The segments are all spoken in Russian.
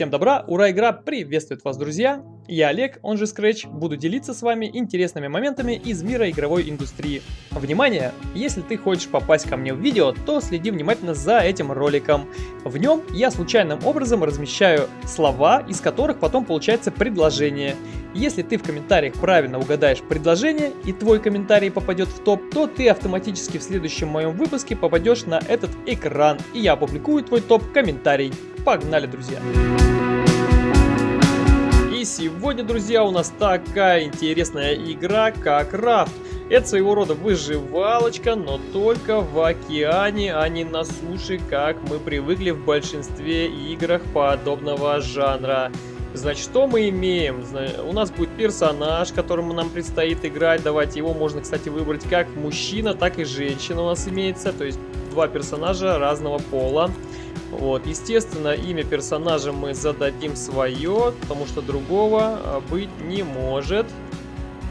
Всем добра, ура, игра приветствует вас, друзья! Я Олег, он же Scratch, буду делиться с вами интересными моментами из мира игровой индустрии. Внимание! Если ты хочешь попасть ко мне в видео, то следи внимательно за этим роликом. В нем я случайным образом размещаю слова, из которых потом получается предложение. Если ты в комментариях правильно угадаешь предложение и твой комментарий попадет в топ, то ты автоматически в следующем моем выпуске попадешь на этот экран, и я опубликую твой топ-комментарий. Погнали, друзья! И сегодня, друзья, у нас такая интересная игра, как Рафт. Это своего рода выживалочка, но только в океане, а не на суше, как мы привыкли в большинстве играх подобного жанра. Значит, что мы имеем? У нас будет персонаж, которому нам предстоит играть. Давайте его можно, кстати, выбрать как мужчина, так и женщина у нас имеется. То есть два персонажа разного пола. Вот, естественно, имя персонажа мы зададим свое, потому что другого а, быть не может.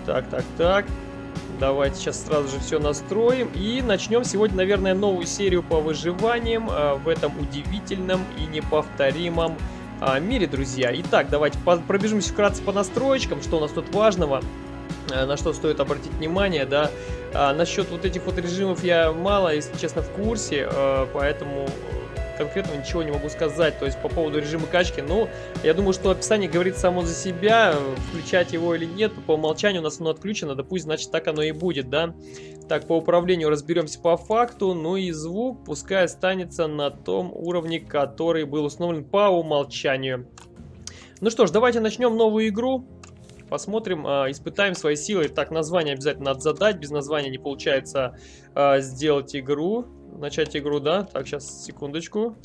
Так, так, так. Давайте сейчас сразу же все настроим. И начнем сегодня, наверное, новую серию по выживаниям э, в этом удивительном и неповторимом мире, друзья. Итак, давайте пробежимся вкратце по настроечкам, что у нас тут важного, э, на что стоит обратить внимание, да. А, насчет вот этих вот режимов я мало, если честно, в курсе, э, поэтому конкретного ничего не могу сказать. То есть по поводу режима качки, ну, я думаю, что описание говорит само за себя. Включать его или нет, по умолчанию у нас оно отключено, да пусть, значит, так оно и будет, да. Так, по управлению разберемся по факту. Ну и звук пускай останется на том уровне, который был установлен по умолчанию. Ну что ж, давайте начнем новую игру. Посмотрим, э, испытаем свои силы. Так, название обязательно надо задать. Без названия не получается э, сделать игру начать игру, да? Так, сейчас, секундочку.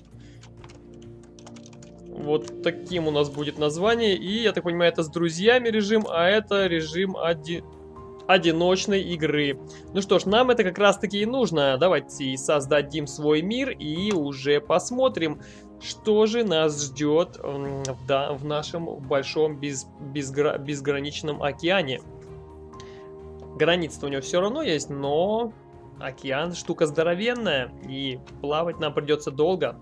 Вот таким у нас будет название. И, я так понимаю, это с друзьями режим, а это режим оди... одиночной игры. Ну что ж, нам это как раз-таки и нужно. Давайте создадим свой мир и уже посмотрим, что же нас ждет да, в нашем большом без, безгра... безграничном океане. Граница у него все равно есть, но Океан штука здоровенная, и плавать нам придется долго.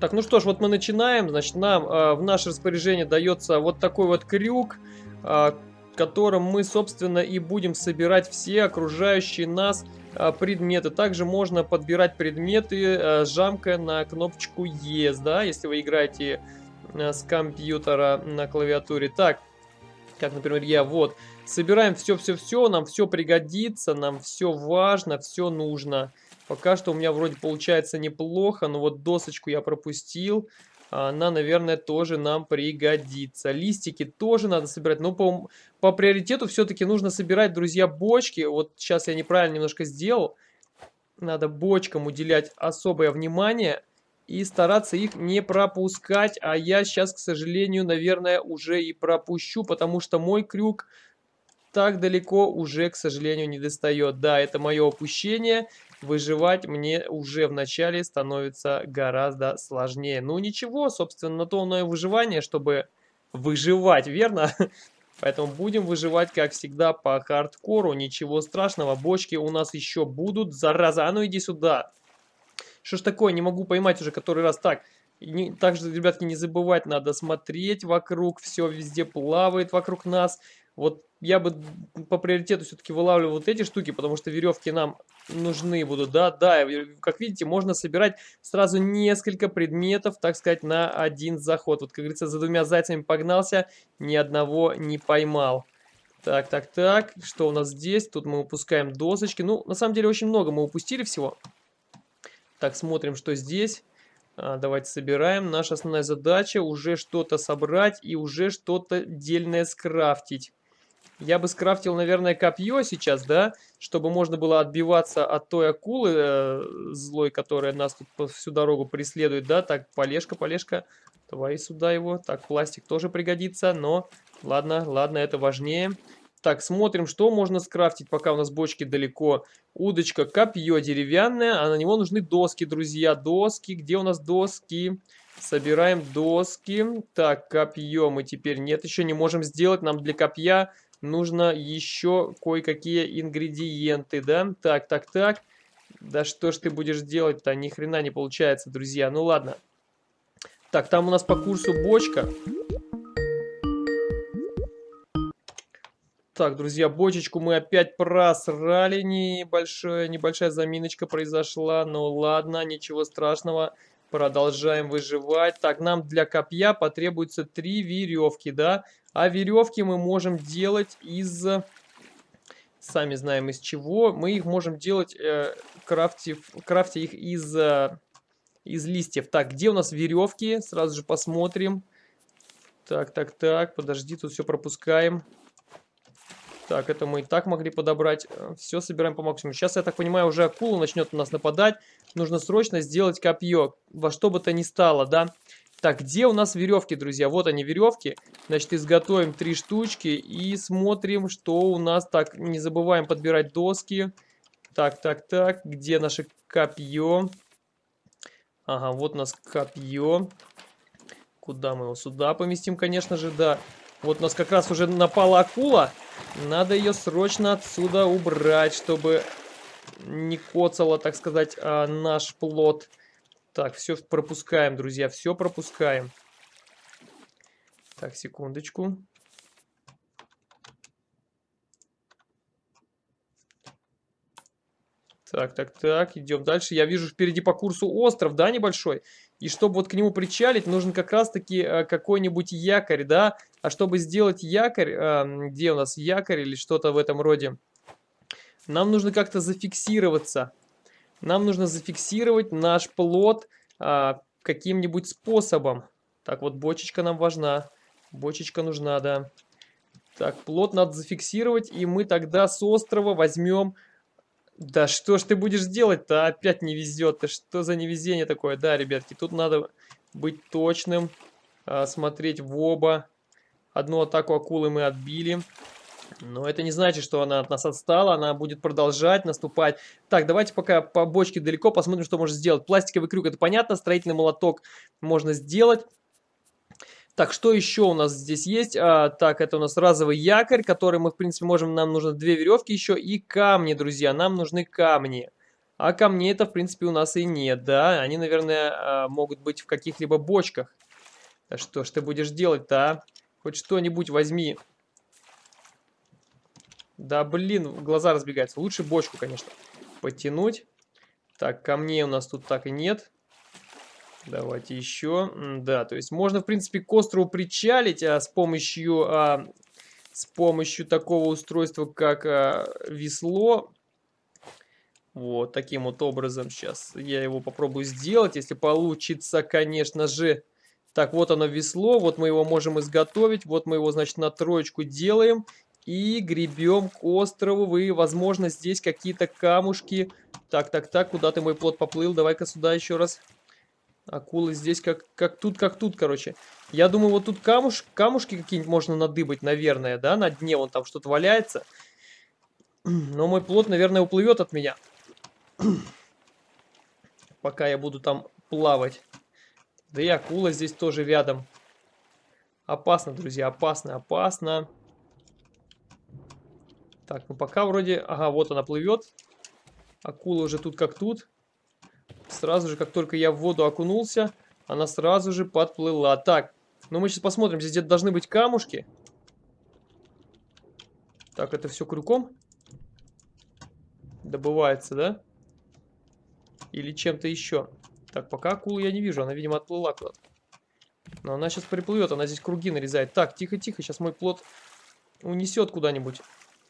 Так, ну что ж, вот мы начинаем. Значит, нам э, в наше распоряжение дается вот такой вот крюк, э, которым мы, собственно, и будем собирать все окружающие нас э, предметы. Также можно подбирать предметы, э, жамкая на кнопочку Yes, да, если вы играете э, с компьютера на клавиатуре. Так, как, например, я вот Собираем все-все-все, нам все пригодится, нам все важно, все нужно. Пока что у меня вроде получается неплохо, но вот досочку я пропустил. Она, наверное, тоже нам пригодится. Листики тоже надо собирать. Но по, по приоритету все-таки нужно собирать, друзья, бочки. Вот сейчас я неправильно немножко сделал. Надо бочкам уделять особое внимание и стараться их не пропускать. А я сейчас, к сожалению, наверное, уже и пропущу, потому что мой крюк так далеко уже, к сожалению, не достает. Да, это мое опущение. Выживать мне уже в начале становится гораздо сложнее. Ну ничего, собственно, на то оно и выживание, чтобы выживать, верно? Поэтому будем выживать, как всегда, по хардкору. Ничего страшного, бочки у нас еще будут. Зараза, а ну иди сюда. Что ж такое, не могу поймать уже который раз. Так, не, также, ребятки, не забывать, надо смотреть вокруг. Все везде плавает вокруг нас. Вот я бы по приоритету все-таки вылавливал вот эти штуки, потому что веревки нам нужны будут. Да, да, как видите, можно собирать сразу несколько предметов, так сказать, на один заход. Вот, как говорится, за двумя зайцами погнался, ни одного не поймал. Так, так, так, что у нас здесь? Тут мы упускаем досочки. Ну, на самом деле, очень много мы упустили всего. Так, смотрим, что здесь. А, давайте собираем. Наша основная задача уже что-то собрать и уже что-то дельное скрафтить. Я бы скрафтил, наверное, копье сейчас, да, чтобы можно было отбиваться от той акулы э, злой, которая нас тут всю дорогу преследует, да. Так, полежка, полежка, давай сюда его. Так, пластик тоже пригодится, но ладно, ладно, это важнее. Так, смотрим, что можно скрафтить, пока у нас бочки далеко. Удочка, копье деревянное, а на него нужны доски, друзья. Доски, где у нас доски? Собираем доски. Так, копье мы теперь нет, еще не можем сделать. Нам для копья нужно еще кое-какие ингредиенты, да? Так, так, так. Да что ж ты будешь делать-то? Ни хрена не получается, друзья. Ну ладно. Так, там у нас по курсу бочка. Так, друзья, бочечку мы опять просрали. Небольшая, небольшая заминочка произошла. Ну ладно, ничего страшного. Продолжаем выживать. Так, нам для копья потребуется три веревки, да? А веревки мы можем делать из... Сами знаем из чего. Мы их можем делать, э, крафтив, крафтя их из, э, из листьев. Так, где у нас веревки? Сразу же посмотрим. Так, так, так. Подожди, тут все пропускаем. Так, это мы и так могли подобрать. Все собираем по максимуму. Сейчас, я так понимаю, уже акула начнет у нас нападать. Нужно срочно сделать копье. Во что бы то ни стало, да? Так, где у нас веревки, друзья? Вот они, веревки. Значит, изготовим три штучки и смотрим, что у нас. Так, не забываем подбирать доски. Так, так, так. Где наше копье? Ага, вот у нас копье. Куда мы его? Сюда поместим, конечно же, да. Вот у нас как раз уже напала акула. Надо ее срочно отсюда убрать, чтобы не коцало, так сказать, а, наш плод. Так, все пропускаем, друзья, все пропускаем. Так, секундочку. Так, так, так, идем дальше. Я вижу впереди по курсу остров, да, небольшой? И чтобы вот к нему причалить, нужен как раз-таки э, какой-нибудь якорь, да? А чтобы сделать якорь, э, где у нас якорь или что-то в этом роде, нам нужно как-то зафиксироваться. Нам нужно зафиксировать наш плод э, каким-нибудь способом. Так, вот бочечка нам важна. Бочечка нужна, да. Так, плод надо зафиксировать, и мы тогда с острова возьмем да что ж ты будешь делать-то? Опять не везет. Ты что за невезение такое? Да, ребятки, тут надо быть точным. А, смотреть в оба. Одну атаку акулы мы отбили. Но это не значит, что она от нас отстала. Она будет продолжать наступать. Так, давайте пока по бочке далеко посмотрим, что можно сделать. Пластиковый крюк, это понятно. Строительный молоток можно сделать. Так, что еще у нас здесь есть? А, так, это у нас разовый якорь, который мы, в принципе, можем... Нам нужно две веревки еще и камни, друзья. Нам нужны камни. А камней это, в принципе, у нас и нет, да? Они, наверное, а, могут быть в каких-либо бочках. Да что ж ты будешь делать-то, а? Хоть что-нибудь возьми. Да, блин, глаза разбегаются. Лучше бочку, конечно, потянуть. Так, камней у нас тут так и нет. Давайте еще. Да, то есть можно, в принципе, к острову причалить а, с помощью... А, с помощью такого устройства, как а, весло. Вот, таким вот образом сейчас я его попробую сделать, если получится, конечно же. Так, вот оно весло, вот мы его можем изготовить, вот мы его, значит, на троечку делаем и гребем к острову. Вы, возможно, здесь какие-то камушки. Так, так, так, куда ты мой плод поплыл? Давай-ка сюда еще раз. Акулы здесь как, как тут, как тут, короче. Я думаю, вот тут камуш, камушки какие-нибудь можно надыбать, наверное, да, на дне вон там что-то валяется. Но мой плод, наверное, уплывет от меня. Пока я буду там плавать. Да и акула здесь тоже рядом. Опасно, друзья, опасно, опасно. Так, ну пока вроде... Ага, вот она плывет. Акула уже тут как тут. Сразу же, как только я в воду окунулся, она сразу же подплыла. Так, ну мы сейчас посмотрим. Здесь где-то должны быть камушки. Так, это все крюком? Добывается, да? Или чем-то еще? Так, пока акулу я не вижу. Она, видимо, отплыла куда-то. Но она сейчас приплывет. Она здесь круги нарезает. Так, тихо-тихо. Сейчас мой плод унесет куда-нибудь.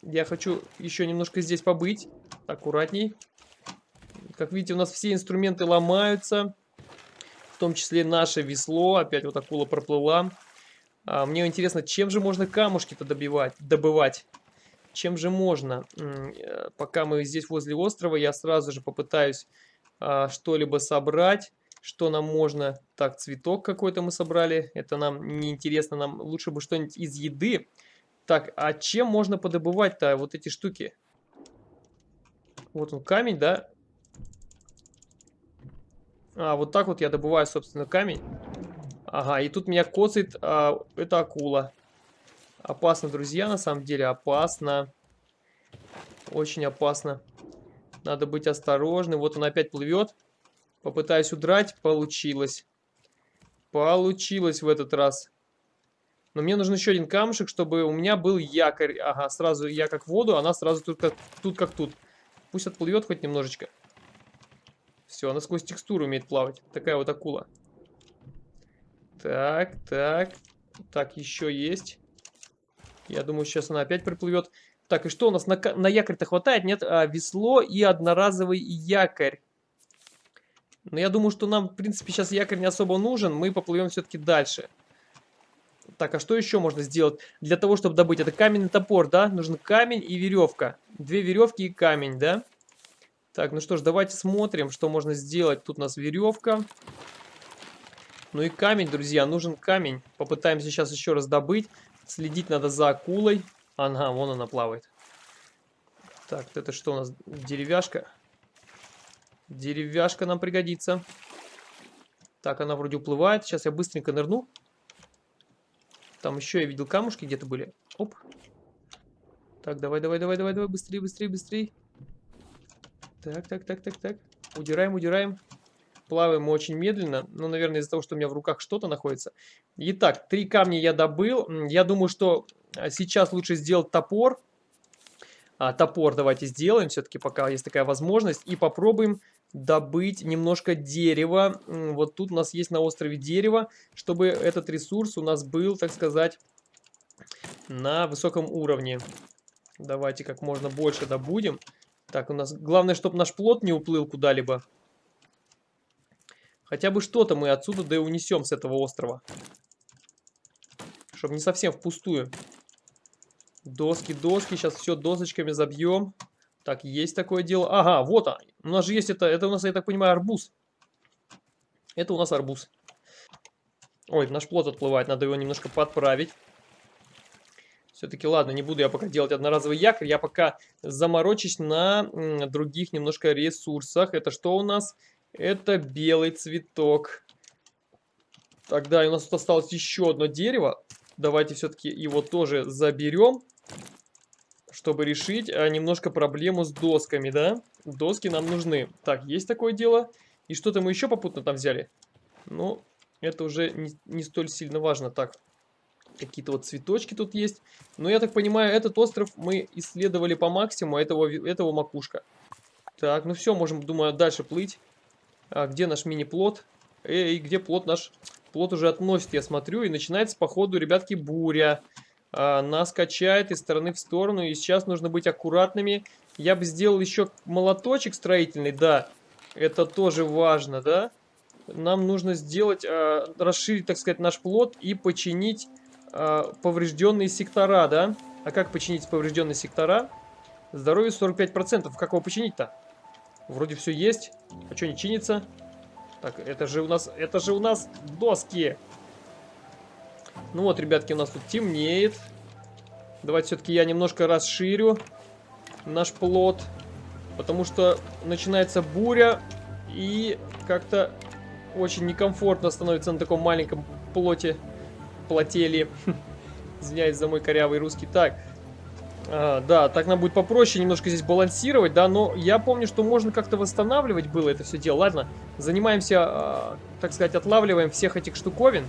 Я хочу еще немножко здесь побыть. Аккуратней. Как видите, у нас все инструменты ломаются. В том числе наше весло. Опять вот акула проплыла. А, мне интересно, чем же можно камушки-то добивать, добывать? Чем же можно? Э, пока мы здесь возле острова, я сразу же попытаюсь а, что-либо собрать. Что нам можно? Так, цветок какой-то мы собрали. Это нам не интересно. Нам лучше бы что-нибудь из еды. Так, а чем можно подобывать-то вот эти штуки? Вот он камень, да? А, вот так вот я добываю, собственно, камень. Ага, и тут меня коцает а, эта акула. Опасно, друзья, на самом деле, опасно. Очень опасно. Надо быть осторожным. Вот он опять плывет. Попытаюсь удрать. Получилось. Получилось в этот раз. Но мне нужен еще один камушек, чтобы у меня был якорь. Ага, сразу я как в воду, она сразу тут как тут. Как тут. Пусть отплывет хоть немножечко. Все, она сквозь текстуру умеет плавать. Такая вот акула. Так, так. Так, еще есть. Я думаю, сейчас она опять приплывет. Так, и что у нас на, на якорь-то хватает? Нет, а, весло и одноразовый якорь. Но я думаю, что нам, в принципе, сейчас якорь не особо нужен. Мы поплывем все-таки дальше. Так, а что еще можно сделать для того, чтобы добыть? Это каменный топор, да? Нужен камень и веревка. Две веревки и камень, да? Так, ну что ж, давайте смотрим, что можно сделать. Тут у нас веревка. Ну и камень, друзья, нужен камень. Попытаемся сейчас еще раз добыть. Следить надо за акулой. Ага, вон она плавает. Так, это что у нас? Деревяшка. Деревяшка нам пригодится. Так, она вроде уплывает. Сейчас я быстренько нырну. Там еще я видел камушки где-то были. Оп. Так, давай, давай, давай, давай, давай, быстрее, быстрее, быстрее. Так, так, так, так, так. Удираем, удираем. Плаваем очень медленно. Ну, наверное, из-за того, что у меня в руках что-то находится. Итак, три камня я добыл. Я думаю, что а, сейчас лучше сделать топор. А, топор давайте сделаем все-таки, пока есть такая возможность. И попробуем добыть немножко дерева. Вот тут у нас есть на острове дерево, чтобы этот ресурс у нас был, так сказать, на высоком уровне. Давайте как можно больше добудем. Так, у нас главное, чтобы наш плод не уплыл куда-либо. Хотя бы что-то мы отсюда да и унесем с этого острова. Чтобы не совсем впустую. Доски, доски. Сейчас все досочками забьем. Так, есть такое дело. Ага, вот он. У нас же есть это, это у нас, я так понимаю, арбуз. Это у нас арбуз. Ой, наш плод отплывает, надо его немножко подправить. Все-таки, ладно, не буду я пока делать одноразовый якорь, я пока заморочусь на других немножко ресурсах. Это что у нас? Это белый цветок. Тогда у нас тут осталось еще одно дерево. Давайте все-таки его тоже заберем чтобы решить а, немножко проблему с досками, да? Доски нам нужны. Так, есть такое дело. И что-то мы еще попутно там взяли. Ну, это уже не, не столь сильно важно. Так, какие-то вот цветочки тут есть. Но я так понимаю, этот остров мы исследовали по максимуму, этого, этого макушка. Так, ну все, можем, думаю, дальше плыть. А где наш мини-плот? Эй, где плот наш? Плот уже относит, я смотрю, и начинается, походу, ребятки, буря нас качает из стороны в сторону. И сейчас нужно быть аккуратными. Я бы сделал еще молоточек строительный, да. Это тоже важно, да. Нам нужно сделать, а, расширить, так сказать, наш плод и починить а, поврежденные сектора, да. А как починить поврежденные сектора? Здоровье 45%. Как его починить-то? Вроде все есть. А что не чинится? Так, это же у нас, это же у нас доски. Ну вот, ребятки, у нас тут темнеет. Давайте все-таки я немножко расширю наш плод. Потому что начинается буря. И как-то очень некомфортно становится на таком маленьком плоте. Плотели. Извиняюсь за мой корявый русский. Так. А, да, так нам будет попроще немножко здесь балансировать, да, но я помню, что можно как-то восстанавливать было это все дело. Ладно, занимаемся, а, так сказать, отлавливаем всех этих штуковин.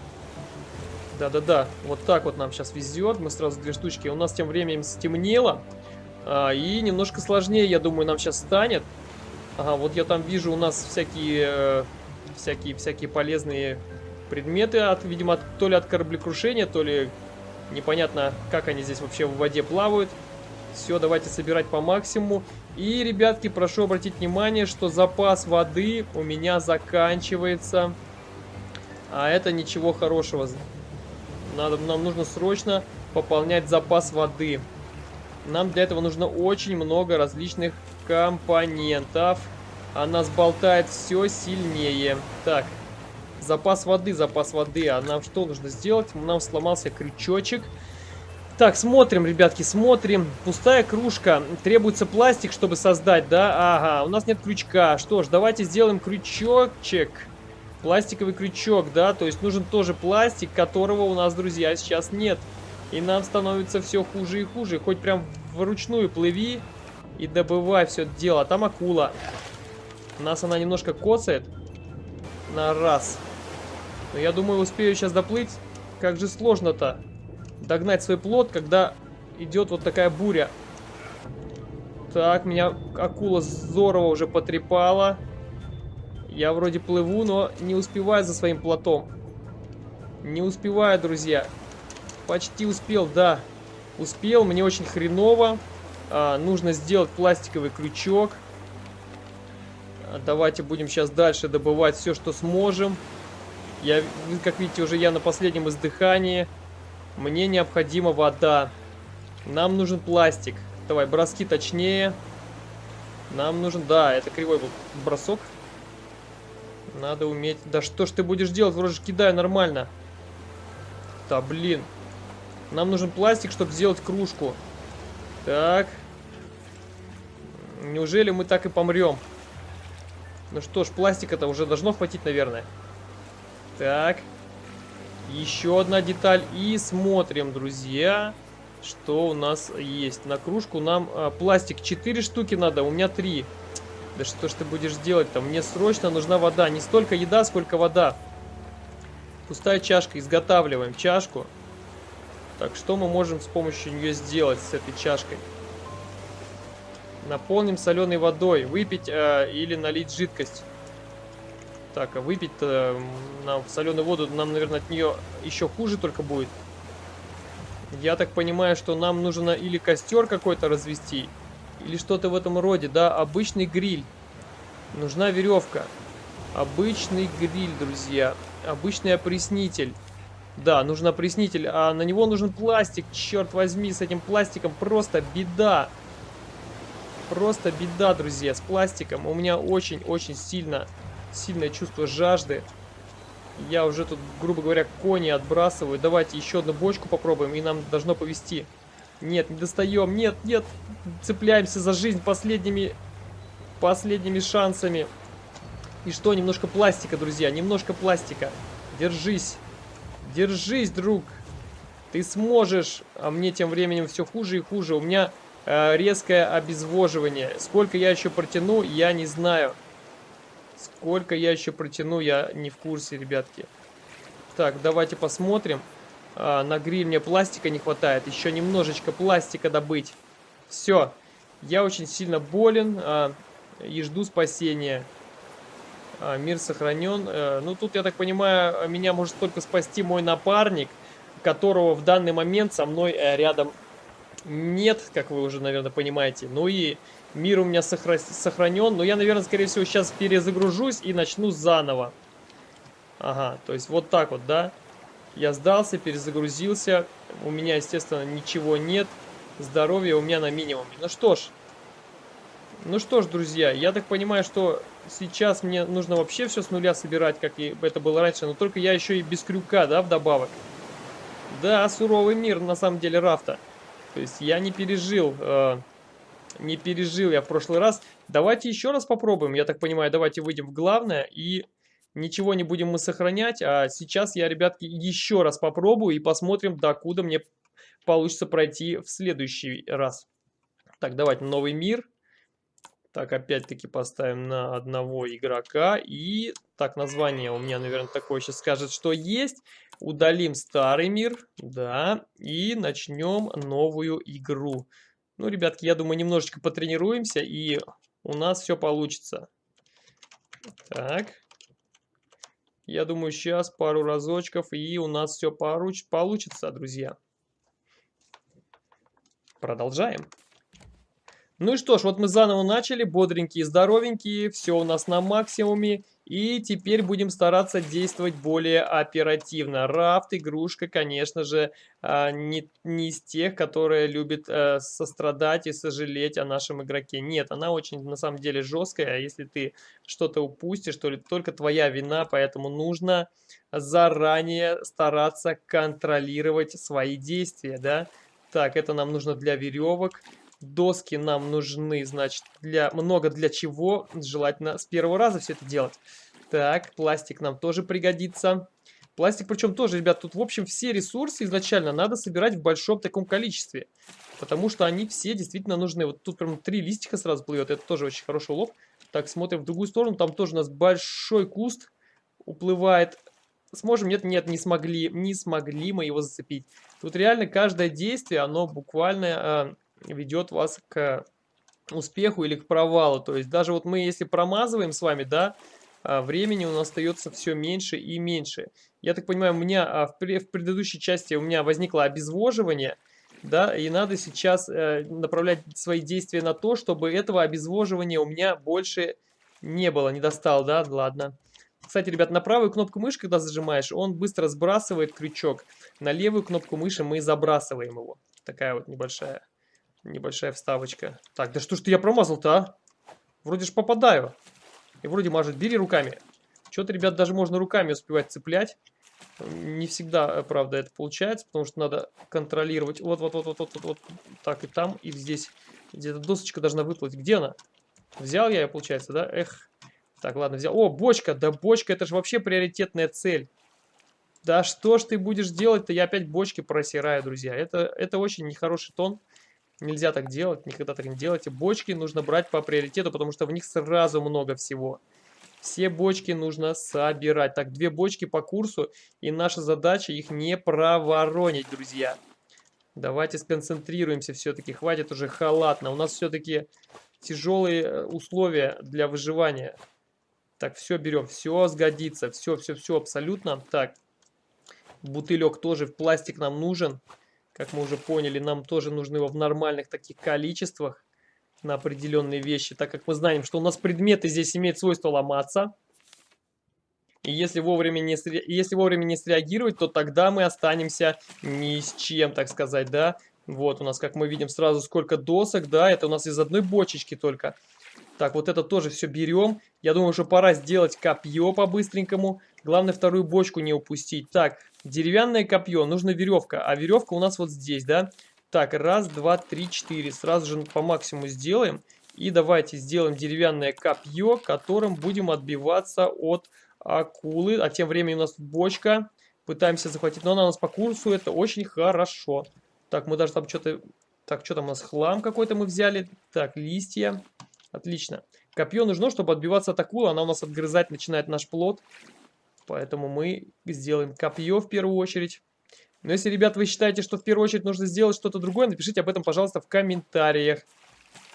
Да-да-да, вот так вот нам сейчас везет. Мы сразу две штучки. У нас тем временем стемнело. А, и немножко сложнее, я думаю, нам сейчас станет. Ага, вот я там вижу у нас всякие, э, всякие, всякие полезные предметы, от, видимо, от, то ли от кораблекрушения, то ли непонятно, как они здесь вообще в воде плавают. Все, давайте собирать по максимуму. И, ребятки, прошу обратить внимание, что запас воды у меня заканчивается. А это ничего хорошего надо, нам нужно срочно пополнять запас воды. Нам для этого нужно очень много различных компонентов. А нас болтает все сильнее. Так, запас воды, запас воды. А нам что нужно сделать? Нам сломался крючочек. Так, смотрим, ребятки, смотрим. Пустая кружка. Требуется пластик, чтобы создать, да? Ага, у нас нет крючка. Что ж, давайте сделаем крючочек. Пластиковый крючок, да, то есть нужен тоже пластик, которого у нас, друзья, сейчас нет. И нам становится все хуже и хуже. Хоть прям вручную плыви и добывай все это дело. А там акула. Нас она немножко коцает. На раз. Но я думаю, успею сейчас доплыть. Как же сложно-то догнать свой плод, когда идет вот такая буря. Так, меня акула здорово уже потрепала. Я вроде плыву, но не успеваю за своим плотом. Не успеваю, друзья. Почти успел, да. Успел, мне очень хреново. А, нужно сделать пластиковый крючок. А, давайте будем сейчас дальше добывать все, что сможем. Я, как видите, уже я на последнем издыхании. Мне необходима вода. Нам нужен пластик. Давай, броски точнее. Нам нужен... Да, это кривой был бросок. Надо уметь... Да что ж ты будешь делать? Вроде же кидаю нормально. Да, блин. Нам нужен пластик, чтобы сделать кружку. Так. Неужели мы так и помрем? Ну что ж, пластика-то уже должно хватить, наверное. Так. Еще одна деталь. И смотрим, друзья, что у нас есть. На кружку нам а, пластик 4 штуки надо, у меня 3. Да что ж ты будешь делать-то? Мне срочно нужна вода. Не столько еда, сколько вода. Пустая чашка. Изготавливаем чашку. Так, что мы можем с помощью нее сделать с этой чашкой? Наполним соленой водой. Выпить э, или налить жидкость. Так, а выпить нам соленую воду, нам, наверное, от нее еще хуже только будет. Я так понимаю, что нам нужно или костер какой-то развести, или что-то в этом роде, да, обычный гриль. Нужна веревка. Обычный гриль, друзья. Обычный опреснитель. Да, нужен опреснитель, а на него нужен пластик. Черт возьми, с этим пластиком просто беда. Просто беда, друзья, с пластиком. У меня очень-очень сильно сильное чувство жажды. Я уже тут, грубо говоря, кони отбрасываю. Давайте еще одну бочку попробуем, и нам должно повести. Нет, не достаем. Нет, нет. Цепляемся за жизнь последними, последними шансами. И что, немножко пластика, друзья, немножко пластика. Держись. Держись, друг. Ты сможешь. А мне тем временем все хуже и хуже. У меня э, резкое обезвоживание. Сколько я еще протяну, я не знаю. Сколько я еще протяну, я не в курсе, ребятки. Так, давайте посмотрим. А, на гриль мне пластика не хватает. Еще немножечко пластика добыть. Все. Я очень сильно болен а, и жду спасения. А, мир сохранен. А, ну, тут, я так понимаю, меня может только спасти мой напарник, которого в данный момент со мной а, рядом нет, как вы уже, наверное, понимаете. Ну и Мир у меня сохра сохранен. Но я, наверное, скорее всего, сейчас перезагружусь и начну заново. Ага, то есть вот так вот, да? Я сдался, перезагрузился. У меня, естественно, ничего нет. Здоровье у меня на минимуме. Ну что ж. Ну что ж, друзья, я так понимаю, что сейчас мне нужно вообще все с нуля собирать, как и это было раньше. Но только я еще и без крюка, да, вдобавок. Да, суровый мир, на самом деле, рафта. То есть я не пережил... Э не пережил я в прошлый раз. Давайте еще раз попробуем. Я так понимаю, давайте выйдем в главное и ничего не будем мы сохранять. А сейчас я, ребятки, еще раз попробую и посмотрим, докуда мне получится пройти в следующий раз. Так, давайте новый мир. Так, опять-таки поставим на одного игрока. И так, название у меня, наверное, такое сейчас скажет, что есть. Удалим старый мир, да, и начнем новую игру. Ну, ребятки, я думаю, немножечко потренируемся, и у нас все получится. Так. Я думаю, сейчас пару разочков, и у нас все получится, друзья. Продолжаем. Ну и что ж, вот мы заново начали, бодренькие, здоровенькие, все у нас на максимуме. И теперь будем стараться действовать более оперативно. Рафт, игрушка, конечно же, а, не, не из тех, которые любят э, сострадать и сожалеть о нашем игроке. Нет, она очень, на самом деле, жесткая. А если ты что-то упустишь, то только твоя вина, поэтому нужно заранее стараться контролировать свои действия, да. Так, это нам нужно для веревок. Доски нам нужны, значит, для много для чего. Желательно с первого раза все это делать. Так, пластик нам тоже пригодится. Пластик, причем тоже, ребят, тут, в общем, все ресурсы изначально надо собирать в большом таком количестве. Потому что они все действительно нужны. Вот тут прям три листика сразу плывет. Это тоже очень хороший улов. Так, смотрим в другую сторону. Там тоже у нас большой куст уплывает. сможем? Нет, нет, не смогли. Не смогли мы его зацепить. Тут реально каждое действие, оно буквально э, ведет вас к успеху или к провалу. То есть даже вот мы, если промазываем с вами, да, а, времени у нас остается все меньше и меньше. Я так понимаю, у меня а, в, предыдущей части у меня возникло обезвоживание, да, и надо сейчас э, направлять свои действия на то, чтобы этого обезвоживания у меня больше не было, не достал, да, ладно. Кстати, ребят, на правую кнопку мыши, когда зажимаешь, он быстро сбрасывает крючок. На левую кнопку мыши мы забрасываем его. Такая вот небольшая, небольшая вставочка. Так, да что ж ты я промазал-то, а? Вроде ж попадаю. И вроде мажет. Бери руками. Что-то, ребят, даже можно руками успевать цеплять. Не всегда, правда, это получается, потому что надо контролировать. Вот, вот, вот, вот, вот, вот, вот так и там, и здесь. Где-то досочка должна выплыть. Где она? Взял я ее, получается, да? Эх. Так, ладно, взял. О, бочка. Да бочка, это же вообще приоритетная цель. Да что ж ты будешь делать-то? Я опять бочки просираю, друзья. Это, это очень нехороший тон. Нельзя так делать, никогда так не делайте. Бочки нужно брать по приоритету, потому что в них сразу много всего. Все бочки нужно собирать. Так, две бочки по курсу, и наша задача их не проворонить, друзья. Давайте сконцентрируемся все-таки. Хватит уже халатно. У нас все-таки тяжелые э, условия для выживания. Так, все берем. Все сгодится. Все, все, все абсолютно. Так, бутылек тоже в пластик нам нужен. Как мы уже поняли, нам тоже нужны его в нормальных таких количествах на определенные вещи, так как мы знаем, что у нас предметы здесь имеют свойство ломаться. И если вовремя, не, если вовремя не среагировать, то тогда мы останемся ни с чем, так сказать, да. Вот у нас, как мы видим, сразу сколько досок, да, это у нас из одной бочечки только. Так, вот это тоже все берем. Я думаю, что пора сделать копье по-быстренькому. Главное, вторую бочку не упустить. Так, Деревянное копье, нужна веревка, а веревка у нас вот здесь, да? Так, раз, два, три, четыре. Сразу же по максимуму сделаем. И давайте сделаем деревянное копье, которым будем отбиваться от акулы. А тем временем у нас бочка. Пытаемся захватить, но она у нас по курсу, это очень хорошо. Так, мы даже там что-то... Так, что там у нас? Хлам какой-то мы взяли. Так, листья. Отлично. Копье нужно, чтобы отбиваться от акулы. Она у нас отгрызать начинает наш плод. Поэтому мы сделаем копье в первую очередь. Но если, ребят, вы считаете, что в первую очередь нужно сделать что-то другое, напишите об этом, пожалуйста, в комментариях.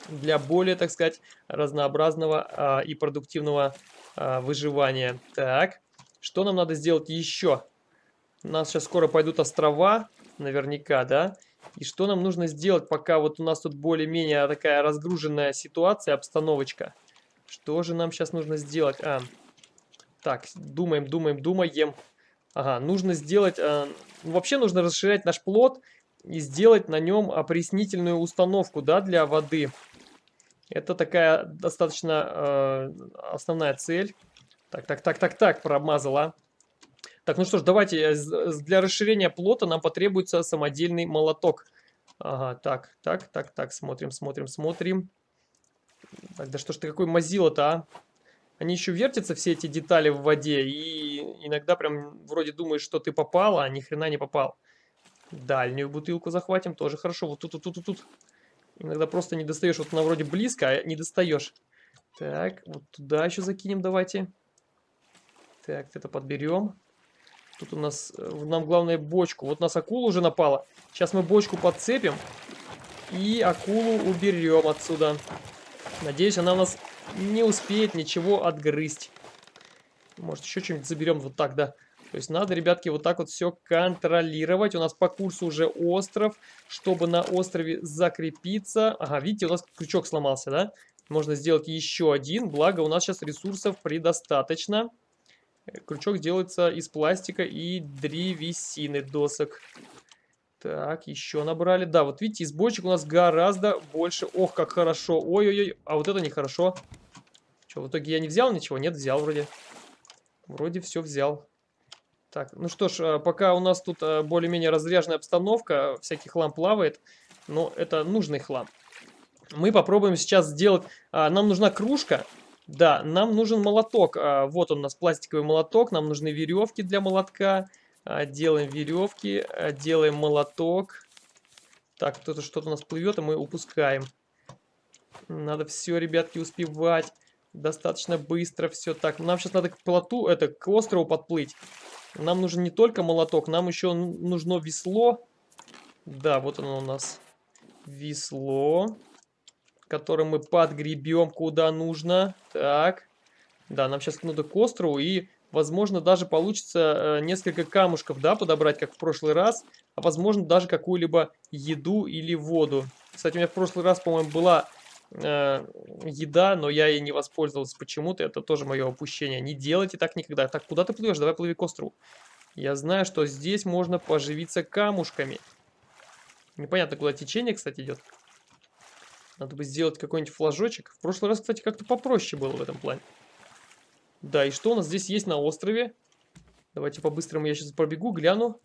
Для более, так сказать, разнообразного а, и продуктивного а, выживания. Так, что нам надо сделать еще? У нас сейчас скоро пойдут острова, наверняка, да? И что нам нужно сделать, пока вот у нас тут более-менее такая разгруженная ситуация, обстановочка? Что же нам сейчас нужно сделать? А, так, думаем, думаем, думаем. Ага, нужно сделать... Э, вообще нужно расширять наш плод и сделать на нем опреснительную установку, да, для воды. Это такая достаточно э, основная цель. Так, так, так, так, так, промазала. Так, ну что ж, давайте, э, для расширения плота нам потребуется самодельный молоток. Ага, так, так, так, так, смотрим, смотрим, смотрим. Так, да что ж ты какой мазила-то, а? Они еще вертятся, все эти детали в воде, и иногда прям вроде думаешь, что ты попал, а ни хрена не попал. Дальнюю бутылку захватим, тоже хорошо. Вот тут, тут, тут, тут. Иногда просто не достаешь, вот она вроде близко, а не достаешь. Так, вот туда еще закинем давайте. Так, это подберем. Тут у нас, э, нам главное бочку. Вот у нас акула уже напала. Сейчас мы бочку подцепим и акулу уберем отсюда. Надеюсь, она у нас не успеет ничего отгрызть. Может, еще что-нибудь заберем вот так, да? То есть надо, ребятки, вот так вот все контролировать. У нас по курсу уже остров. Чтобы на острове закрепиться... Ага, видите, у нас крючок сломался, да? Можно сделать еще один. Благо, у нас сейчас ресурсов предостаточно. Крючок делается из пластика и древесины досок. Так, еще набрали. Да, вот видите, из бочек у нас гораздо больше. Ох, как хорошо. Ой-ой-ой, а вот это нехорошо. Что, в итоге я не взял ничего? Нет, взял вроде. Вроде все взял. Так, ну что ж, а, пока у нас тут а, более-менее разряженная обстановка, всякий хлам плавает, но это нужный хлам. Мы попробуем сейчас сделать... А, нам нужна кружка. Да, нам нужен молоток. Вот он у нас пластиковый молоток. Нам нужны веревки для молотка. Делаем веревки, делаем молоток. Так, кто-то что-то у нас плывет, а мы упускаем. Надо все, ребятки, успевать достаточно быстро все. Так, нам сейчас надо к плоту, это, к острову подплыть. Нам нужен не только молоток, нам еще нужно весло. Да, вот оно у нас. Весло. Которое мы подгребем куда нужно. Так. Да, нам сейчас надо к острову и Возможно, даже получится э, несколько камушков, да, подобрать, как в прошлый раз. А возможно, даже какую-либо еду или воду. Кстати, у меня в прошлый раз, по-моему, была э, еда, но я ей не воспользовался почему-то. Это тоже мое опущение. Не делайте так никогда. Так, куда ты плывешь? Давай плыви к острову. Я знаю, что здесь можно поживиться камушками. Непонятно, куда течение, кстати, идет. Надо бы сделать какой-нибудь флажочек. В прошлый раз, кстати, как-то попроще было в этом плане. Да, и что у нас здесь есть на острове? Давайте по-быстрому я сейчас пробегу, гляну.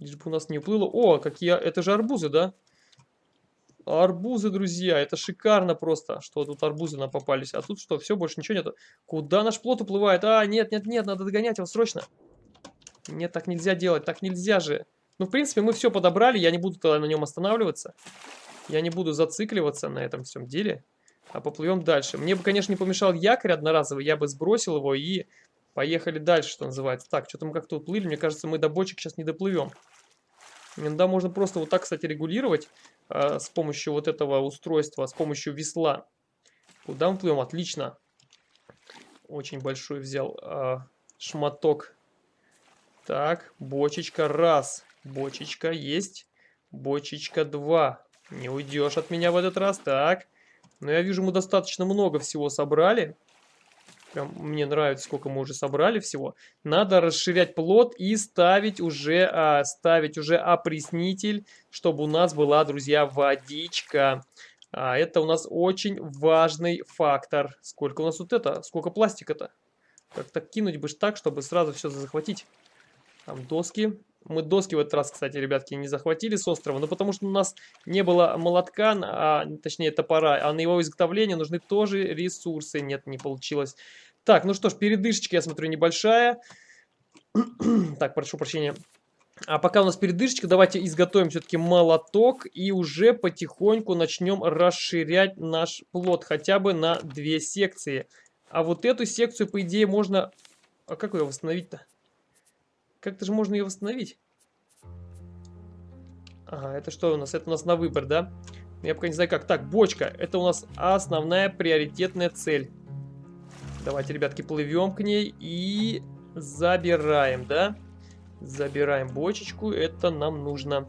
Лишь бы у нас не уплыло. О, какие... Это же арбузы, да? Арбузы, друзья. Это шикарно просто, что тут арбузы нам попались. А тут что, все, больше ничего нету. Куда наш плод уплывает? А, нет, нет, нет, надо догонять его срочно. Нет, так нельзя делать, так нельзя же. Ну, в принципе, мы все подобрали, я не буду тогда на нем останавливаться. Я не буду зацикливаться на этом всем деле. А поплывем дальше. Мне бы, конечно, не помешал якорь одноразовый, я бы сбросил его и поехали дальше, что называется. Так, что-то мы как-то уплыли, мне кажется, мы до бочек сейчас не доплывем. Иногда можно просто вот так, кстати, регулировать э, с помощью вот этого устройства, с помощью весла. Куда мы плывем? Отлично. Очень большой взял э, шматок. Так, бочечка раз. Бочечка есть. Бочечка два. Не уйдешь от меня в этот раз. Так. Но я вижу, мы достаточно много всего собрали. Прям мне нравится, сколько мы уже собрали всего. Надо расширять плод и ставить уже, а, ставить уже опреснитель, чтобы у нас была, друзья, водичка. А, это у нас очень важный фактор. Сколько у нас вот это? Сколько пластика-то? Как-то кинуть бы так, чтобы сразу все захватить. Там доски. Мы доски в этот раз, кстати, ребятки, не захватили с острова, но потому что у нас не было молотка, а, точнее топора, а на его изготовление нужны тоже ресурсы. Нет, не получилось. Так, ну что ж, передышечка, я смотрю, небольшая. так, прошу прощения. А пока у нас передышечка, давайте изготовим все-таки молоток и уже потихоньку начнем расширять наш плод хотя бы на две секции. А вот эту секцию, по идее, можно... А как ее восстановить-то? Как-то же можно ее восстановить. Ага, это что у нас? Это у нас на выбор, да? Я пока не знаю как. Так, бочка. Это у нас основная приоритетная цель. Давайте, ребятки, плывем к ней и забираем, да? Забираем бочечку. Это нам нужно.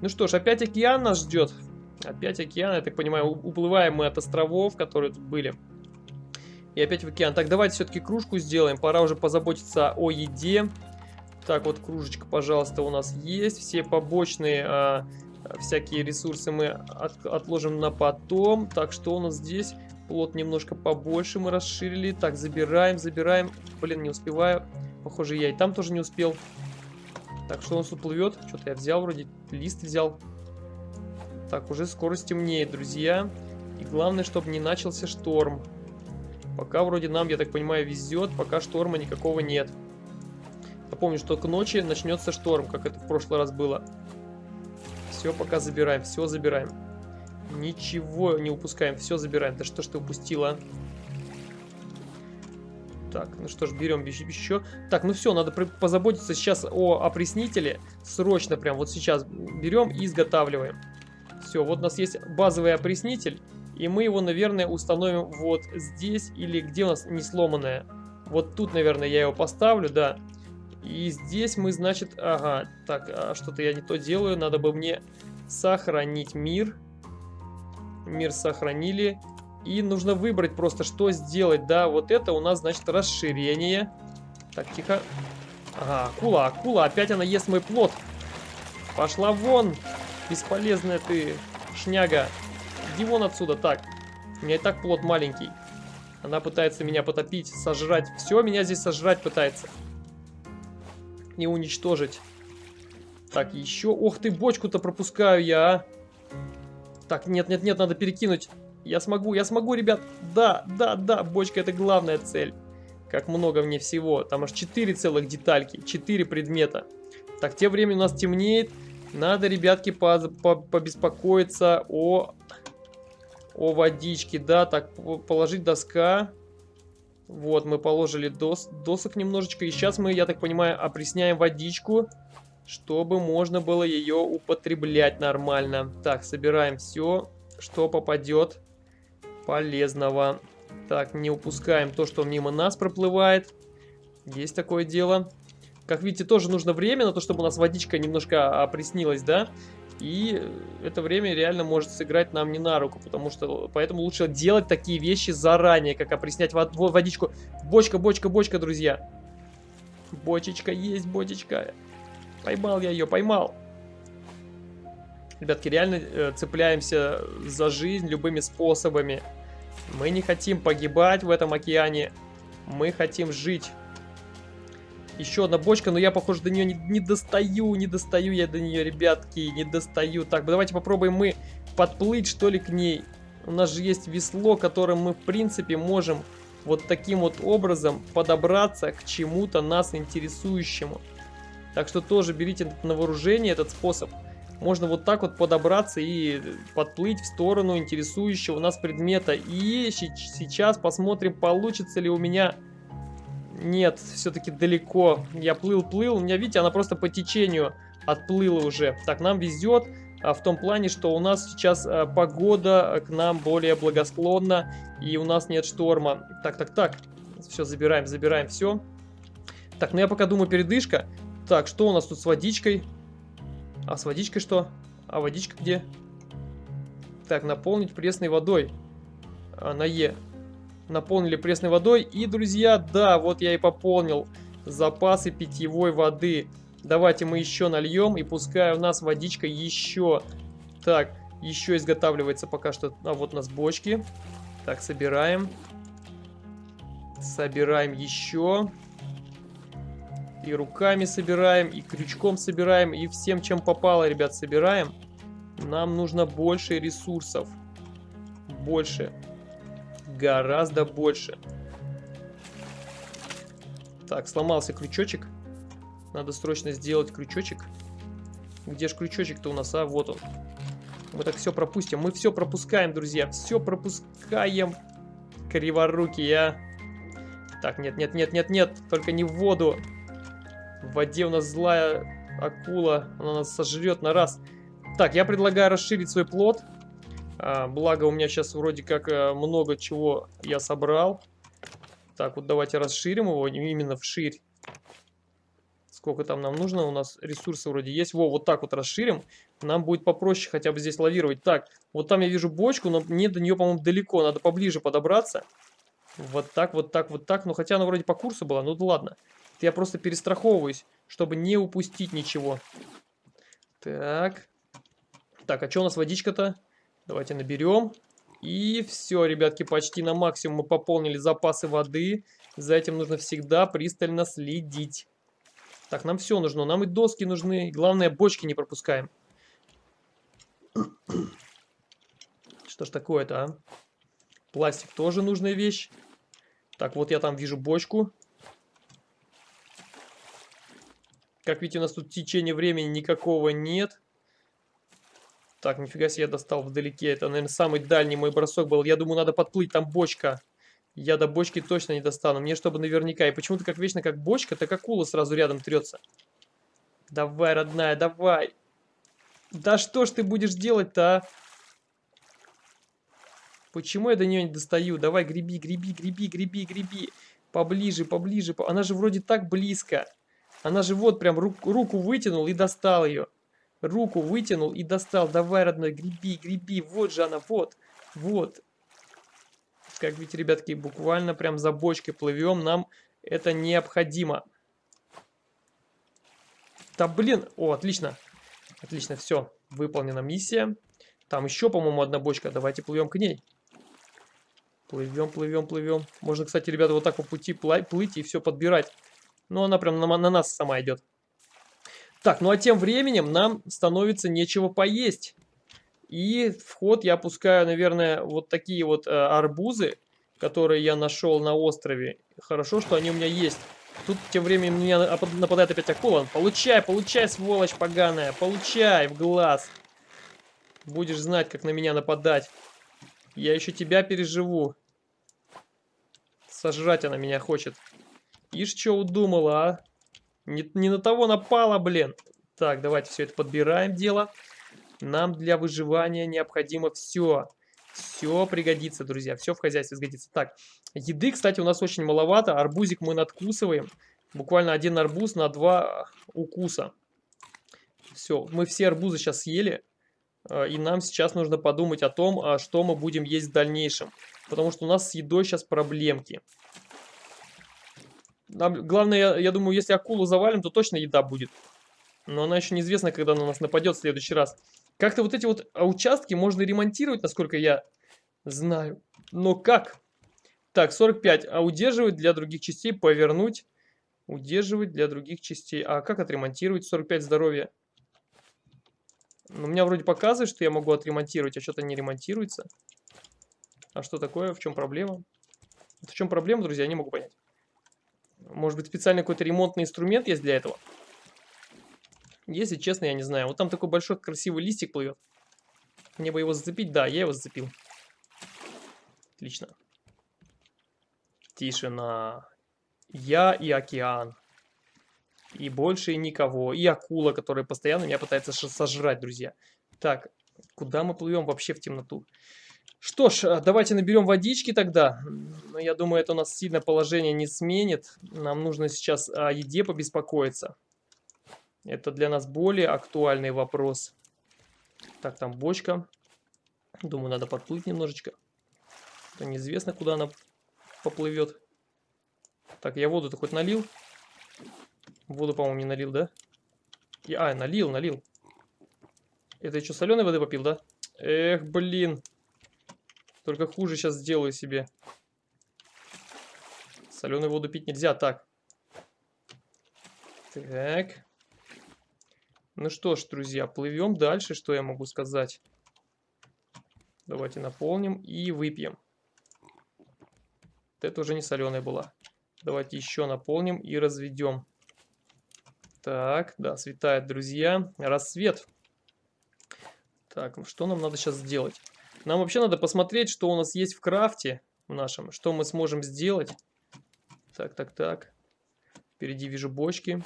Ну что ж, опять океан нас ждет. Опять океан, я так понимаю, уплываем мы от островов, которые тут были. И опять в океан. Так, давайте все-таки кружку сделаем. Пора уже позаботиться о еде. Так, вот кружечка, пожалуйста, у нас есть. Все побочные а, всякие ресурсы мы от, отложим на потом. Так, что у нас здесь? Плот немножко побольше мы расширили. Так, забираем, забираем. Блин, не успеваю. Похоже, я и там тоже не успел. Так, что у нас уплывет? Что-то я взял вроде. Лист взял. Так, уже скоро стемнеет, друзья. И главное, чтобы не начался шторм. Пока вроде нам, я так понимаю, везет. Пока шторма никакого нет. Напомню, что к ночи начнется шторм, как это в прошлый раз было. Все пока забираем, все забираем. Ничего не упускаем, все забираем. Да что ж ты упустила? Так, ну что ж, берем еще. Так, ну все, надо позаботиться сейчас о опреснителе. Срочно прям вот сейчас берем и изготавливаем. Все, вот у нас есть базовый опреснитель. И мы его, наверное, установим вот здесь или где у нас не сломанное. Вот тут, наверное, я его поставлю, да. И здесь мы, значит, ага, так, а что-то я не то делаю, надо бы мне сохранить мир. Мир сохранили. И нужно выбрать просто, что сделать, да, вот это у нас, значит, расширение. Так, тихо. Ага, акула, акула, опять она ест мой плод. Пошла вон, бесполезная ты, шняга. Иди вон отсюда, так. У меня и так плод маленький. Она пытается меня потопить, сожрать. Все, меня здесь сожрать пытается не уничтожить. Так, еще... Ох ты, бочку-то пропускаю я, а. Так, нет-нет-нет, надо перекинуть. Я смогу, я смогу, ребят. Да, да, да, бочка это главная цель. Как много мне всего. Там аж 4 целых детальки, 4 предмета. Так, тем временем у нас темнеет. Надо, ребятки, по по побеспокоиться о, о водичке. Да, так, положить доска. Вот, мы положили дос досок немножечко. И сейчас мы, я так понимаю, опресняем водичку, чтобы можно было ее употреблять нормально. Так, собираем все, что попадет полезного. Так, не упускаем то, что мимо нас проплывает. Есть такое дело. Как видите, тоже нужно время на то, чтобы у нас водичка немножко опреснилась, да? И это время реально может сыграть нам не на руку, потому что поэтому лучше делать такие вещи заранее, как опреснять вод водичку. Бочка, бочка, бочка, друзья. Бочечка есть, бочечка. Поймал я ее, поймал. Ребятки, реально э, цепляемся за жизнь любыми способами. Мы не хотим погибать в этом океане. Мы хотим жить. Еще одна бочка, но я, похоже, до нее не, не достаю, не достаю я до нее, ребятки, не достаю. Так, давайте попробуем мы подплыть, что ли, к ней. У нас же есть весло, которым мы, в принципе, можем вот таким вот образом подобраться к чему-то нас интересующему. Так что тоже берите на вооружение этот способ. Можно вот так вот подобраться и подплыть в сторону интересующего нас предмета. И сейчас посмотрим, получится ли у меня нет, все-таки далеко. Я плыл-плыл. У меня, видите, она просто по течению отплыла уже. Так, нам везет а, в том плане, что у нас сейчас а, погода к нам более благосклонна. И у нас нет шторма. Так, так, так. Все, забираем, забираем все. Так, ну я пока думаю передышка. Так, что у нас тут с водичкой? А с водичкой что? А водичка где? Так, наполнить пресной водой. А, на Е наполнили пресной водой. И, друзья, да, вот я и пополнил запасы питьевой воды. Давайте мы еще нальем, и пускай у нас водичка еще... Так, еще изготавливается пока что... А вот у нас бочки. Так, собираем. Собираем еще. И руками собираем, и крючком собираем, и всем, чем попало, ребят, собираем. Нам нужно больше ресурсов. Больше гораздо больше. Так, сломался крючочек. Надо срочно сделать крючочек. Где же крючочек-то у нас, а? Вот он. Мы так все пропустим. Мы все пропускаем, друзья. Все пропускаем. Криворукие, а. Так, нет, нет, нет, нет, нет. Только не в воду. В воде у нас злая акула. Она нас сожрет на раз. Так, я предлагаю расширить свой плод. А, благо у меня сейчас вроде как а, много чего я собрал. Так, вот давайте расширим его именно вширь. Сколько там нам нужно? У нас ресурсы вроде есть. Во, вот так вот расширим. Нам будет попроще хотя бы здесь лавировать. Так, вот там я вижу бочку, но мне до нее, по-моему, далеко. Надо поближе подобраться. Вот так, вот так, вот так. Ну, хотя она вроде по курсу была. Ну, да ладно. Это я просто перестраховываюсь, чтобы не упустить ничего. Так. Так, а что у нас водичка-то? Давайте наберем. И все, ребятки, почти на максимум мы пополнили запасы воды. За этим нужно всегда пристально следить. Так, нам все нужно. Нам и доски нужны. Главное, бочки не пропускаем. Что ж такое-то, а? Пластик тоже нужная вещь. Так, вот я там вижу бочку. Как видите, у нас тут течение времени никакого нет. Так, нифига себе я достал вдалеке. Это, наверное, самый дальний мой бросок был. Я думаю, надо подплыть, там бочка. Я до бочки точно не достану. Мне чтобы наверняка. И почему-то как вечно, как бочка, так акула сразу рядом трется. Давай, родная, давай. Да что ж ты будешь делать-то, а? Почему я до нее не достаю? Давай, греби, греби, греби, греби, греби. Поближе, поближе. Она же вроде так близко. Она же вот прям руку, руку вытянул и достал ее. Руку вытянул и достал. Давай, родной, греби, греби. Вот же она, вот, вот. Как видите, ребятки, буквально прям за бочкой плывем. Нам это необходимо. Да блин, о, отлично. Отлично, все, выполнена миссия. Там еще, по-моему, одна бочка. Давайте плывем к ней. Плывем, плывем, плывем. Можно, кстати, ребята, вот так по пути плыть и все подбирать. Но она прям на, на нас сама идет. Так, ну а тем временем нам становится нечего поесть. И в ход я опускаю, наверное, вот такие вот э, арбузы, которые я нашел на острове. Хорошо, что они у меня есть. Тут тем временем меня нападает опять акула. Получай, получай, сволочь поганая. Получай в глаз. Будешь знать, как на меня нападать. Я еще тебя переживу. Сожрать она меня хочет. Ишь, что удумала, а? Не, не на того напала, блин. Так, давайте все это подбираем дело. Нам для выживания необходимо все. Все пригодится, друзья. Все в хозяйстве сгодится. Так, еды, кстати, у нас очень маловато. Арбузик мы надкусываем. Буквально один арбуз на два укуса. Все, мы все арбузы сейчас съели. А, и нам сейчас нужно подумать о том, а, что мы будем есть в дальнейшем. Потому что у нас с едой сейчас проблемки. Нам, главное, я, я думаю, если акулу завалим, то точно еда будет. Но она еще неизвестно, когда на нас нападет в следующий раз. Как-то вот эти вот а, участки можно ремонтировать, насколько я знаю. Но как? Так, 45. А удерживать для других частей, повернуть. Удерживать для других частей. А как отремонтировать 45 здоровья? Ну, у меня вроде показывает, что я могу отремонтировать, а что-то не ремонтируется. А что такое? В чем проблема? В чем проблема, друзья, я не могу понять. Может быть, специальный какой-то ремонтный инструмент есть для этого? Если честно, я не знаю. Вот там такой большой красивый листик плывет. Мне бы его зацепить. Да, я его зацепил. Отлично. Тишина. Я и океан. И больше никого. И акула, которая постоянно меня пытается сожрать, друзья. Так, куда мы плывем вообще в темноту? Что ж, а, давайте наберем водички тогда. Я думаю, это у нас сильно положение не сменит. Нам нужно сейчас о еде побеспокоиться. Это для нас более актуальный вопрос. Так, там бочка. Думаю, надо подплыть немножечко. Это неизвестно, куда она поплывет. Так, я воду-то хоть налил? Воду, по-моему, не налил, да? Я, а, налил, налил. Это еще соленой воды попил, да? Эх, блин. Только хуже сейчас сделаю себе. Соленую воду пить нельзя. Так. Так. Ну что ж, друзья, плывем дальше. Что я могу сказать? Давайте наполним и выпьем. Это уже не соленая была. Давайте еще наполним и разведем. Так, да, светает, друзья. Рассвет. Так, ну что нам надо сейчас сделать? Нам вообще надо посмотреть, что у нас есть в крафте в нашем. Что мы сможем сделать. Так, так, так. Впереди вижу бочки.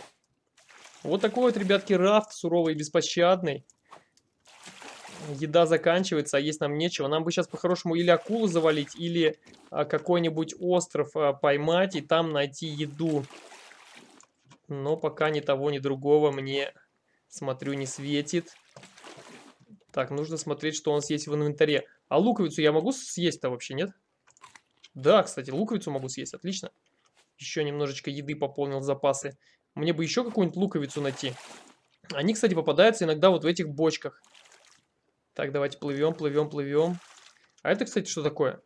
Вот такой вот, ребятки, рафт суровый и беспощадный. Еда заканчивается, а есть нам нечего. Нам бы сейчас по-хорошему или акулу завалить, или а, какой-нибудь остров а, поймать и там найти еду. Но пока ни того, ни другого мне, смотрю, не светит. Так, нужно смотреть, что у нас есть в инвентаре. А луковицу я могу съесть-то вообще, нет? Да, кстати, луковицу могу съесть, отлично. Еще немножечко еды пополнил запасы. Мне бы еще какую-нибудь луковицу найти. Они, кстати, попадаются иногда вот в этих бочках. Так, давайте плывем, плывем, плывем. А это, кстати, что такое?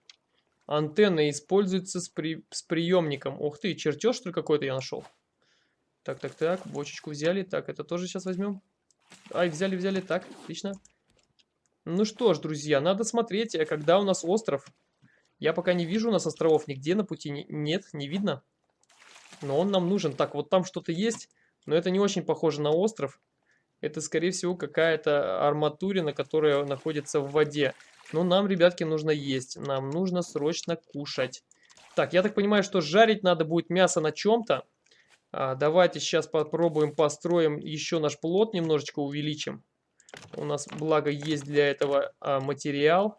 Антенна используется с, при... с приемником. Ух ты, чертеж что ли какой-то я нашел. Так, так, так, бочечку взяли. Так, это тоже сейчас возьмем. Ай, взяли, взяли. Так, отлично. Ну что ж, друзья, надо смотреть, э, когда у нас остров. Я пока не вижу у нас островов нигде на пути. Нет, не видно. Но он нам нужен. Так, вот там что-то есть, но это не очень похоже на остров. Это, скорее всего, какая-то арматурина, которая находится в воде. Но нам, ребятки, нужно есть. Нам нужно срочно кушать. Так, я так понимаю, что жарить надо будет мясо на чем-то. А, давайте сейчас попробуем построим еще наш плод, немножечко увеличим. У нас, благо, есть для этого а, материал.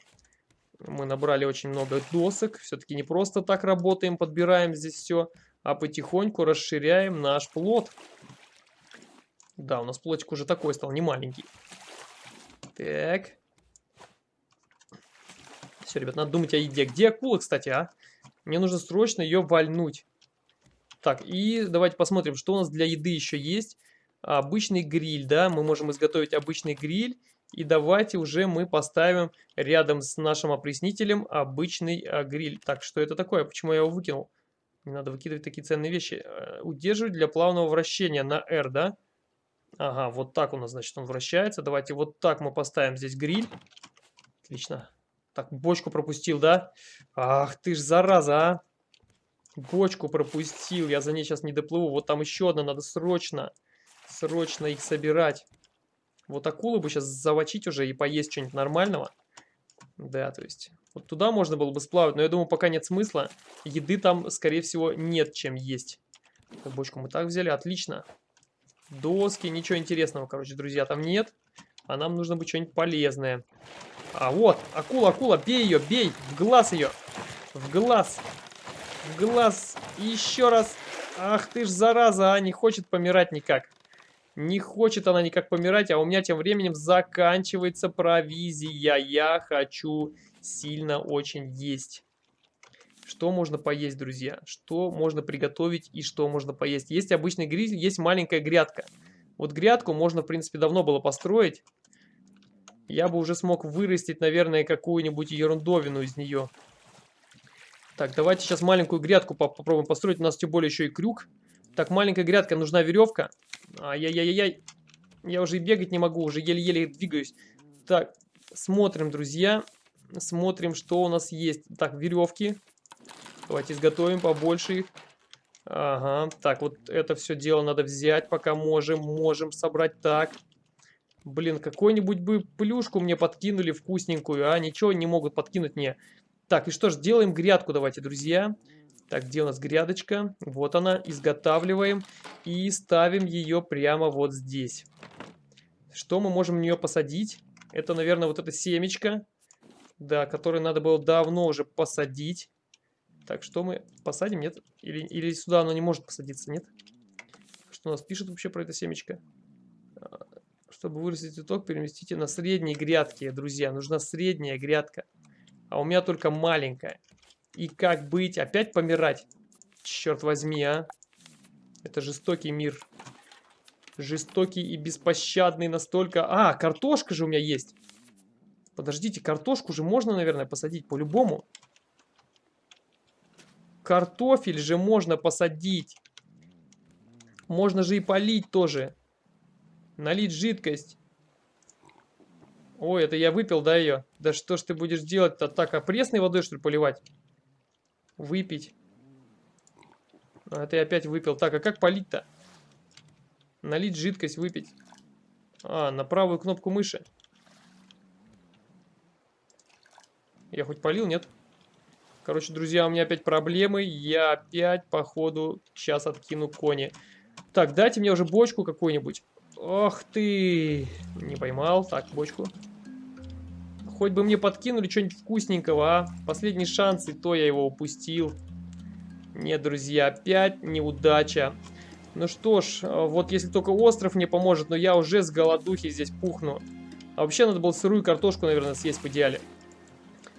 Мы набрали очень много досок. Все-таки не просто так работаем, подбираем здесь все а потихоньку расширяем наш плод. Да, у нас плотик уже такой стал, не маленький. Так. Все, ребят, надо думать о еде. Где акула, кстати, а? Мне нужно срочно ее вальнуть. Так, и давайте посмотрим, что у нас для еды еще есть. Обычный гриль, да, мы можем изготовить обычный гриль. И давайте уже мы поставим рядом с нашим опреснителем обычный а, гриль. Так, что это такое? Почему я его выкинул? Не надо выкидывать такие ценные вещи. Э, удерживать для плавного вращения на R, да? Ага, вот так у нас, значит, он вращается. Давайте вот так мы поставим здесь гриль. Отлично. Так, бочку пропустил, да? Ах, ты ж зараза, а! Бочку пропустил, я за ней сейчас не доплыву. Вот там еще одна, надо срочно, срочно их собирать. Вот акулу бы сейчас завочить уже и поесть что-нибудь нормального. Да, то есть Вот туда можно было бы сплавать, но я думаю, пока нет смысла. Еды там, скорее всего, нет чем есть. Бочку мы так взяли, отлично. Доски, ничего интересного, короче, друзья, там нет. А нам нужно быть что-нибудь полезное. А вот, акула, акула, бей ее, бей, в глаз ее. В глаз. В глаз. еще раз. Ах ты ж зараза, а не хочет помирать никак. Не хочет она никак помирать, а у меня тем временем заканчивается провизия. Я хочу сильно очень есть. Что можно поесть, друзья? Что можно приготовить и что можно поесть? Есть обычный гриль, есть маленькая грядка. Вот грядку можно, в принципе, давно было построить. Я бы уже смог вырастить, наверное, какую-нибудь ерундовину из нее. Так, давайте сейчас маленькую грядку попробуем построить. У нас тем более еще и крюк. Так, маленькая грядка, нужна веревка. Ай-яй-яй-яй. Я уже и бегать не могу, уже еле-еле двигаюсь. Так, смотрим, друзья. Смотрим, что у нас есть. Так, веревки. Давайте изготовим побольше их. Ага, так, вот это все дело надо взять, пока можем. Можем собрать так. Блин, какую-нибудь бы плюшку мне подкинули вкусненькую, а? Ничего не могут подкинуть мне. Так, и что ж, делаем грядку давайте, друзья. Так, где у нас грядочка? Вот она, изготавливаем и ставим ее прямо вот здесь. Что мы можем в нее посадить? Это, наверное, вот это семечко, да, которое надо было давно уже посадить. Так, что мы посадим, нет? Или, или сюда оно не может посадиться, нет? Что у нас пишет вообще про это семечко? А, чтобы вырастить цветок, переместите на средние грядки, друзья. Нужна средняя грядка. А у меня только маленькая. И как быть? Опять помирать? Черт возьми, а. Это жестокий мир. Жестокий и беспощадный настолько... А, картошка же у меня есть. Подождите, картошку же можно, наверное, посадить по-любому. Картофель же можно посадить. Можно же и полить тоже. Налить жидкость. Ой, это я выпил, да, ее? Да что ж ты будешь делать-то так? А пресной водой, что ли, поливать? Выпить. А, я опять выпил. Так, а как полить-то? Налить жидкость, выпить. А, на правую кнопку мыши. Я хоть полил, нет? Короче, друзья, у меня опять проблемы. Я опять, походу, сейчас откину кони. Так, дайте мне уже бочку какую-нибудь. Ох ты! Не поймал. Так, бочку. Хоть бы мне подкинули что-нибудь вкусненького, а? Последний шанс, и то я его упустил. Нет, друзья, опять неудача. Ну что ж, вот если только остров мне поможет, но я уже с голодухи здесь пухну. А вообще надо было сырую картошку, наверное, съесть в идеале.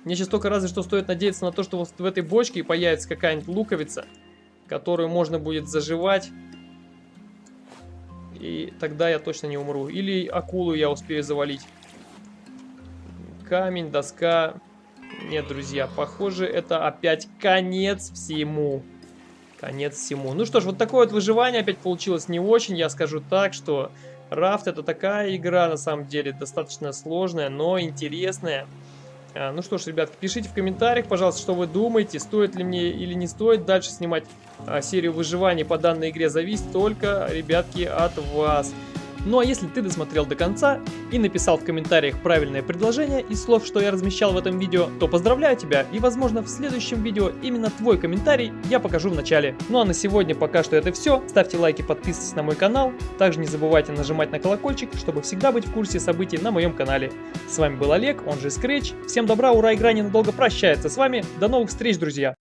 Мне сейчас только разве что стоит надеяться на то, что вот в этой бочке появится какая-нибудь луковица, которую можно будет заживать и тогда я точно не умру. Или акулу я успею завалить. Камень, доска. Нет, друзья, похоже, это опять конец всему. Конец всему. Ну что ж, вот такое вот выживание опять получилось не очень. Я скажу так, что Рафт это такая игра, на самом деле, достаточно сложная, но интересная. А, ну что ж, ребят, пишите в комментариях, пожалуйста, что вы думаете, стоит ли мне или не стоит дальше снимать а, серию выживания по данной игре. Зависит только, ребятки, от вас. Ну а если ты досмотрел до конца и написал в комментариях правильное предложение из слов, что я размещал в этом видео, то поздравляю тебя и возможно в следующем видео именно твой комментарий я покажу в начале. Ну а на сегодня пока что это все. Ставьте лайки, подписывайтесь на мой канал. Также не забывайте нажимать на колокольчик, чтобы всегда быть в курсе событий на моем канале. С вами был Олег, он же Scratch. Всем добра, ура, игра ненадолго прощается с вами. До новых встреч, друзья!